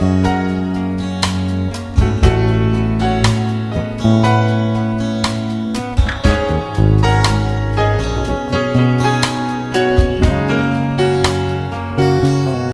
you